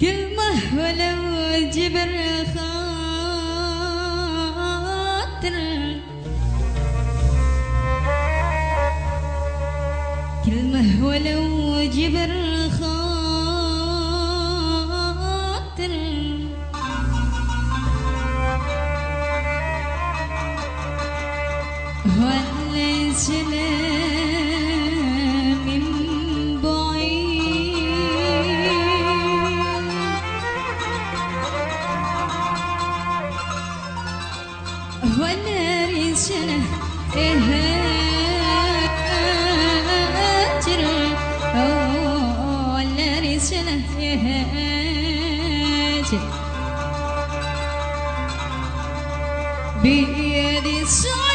كلمة ولو جبر خاطر. كلمة ولو جبر خاطر. هو اللي سنة هاجر ولا سنة هاجر بيدي الصلاة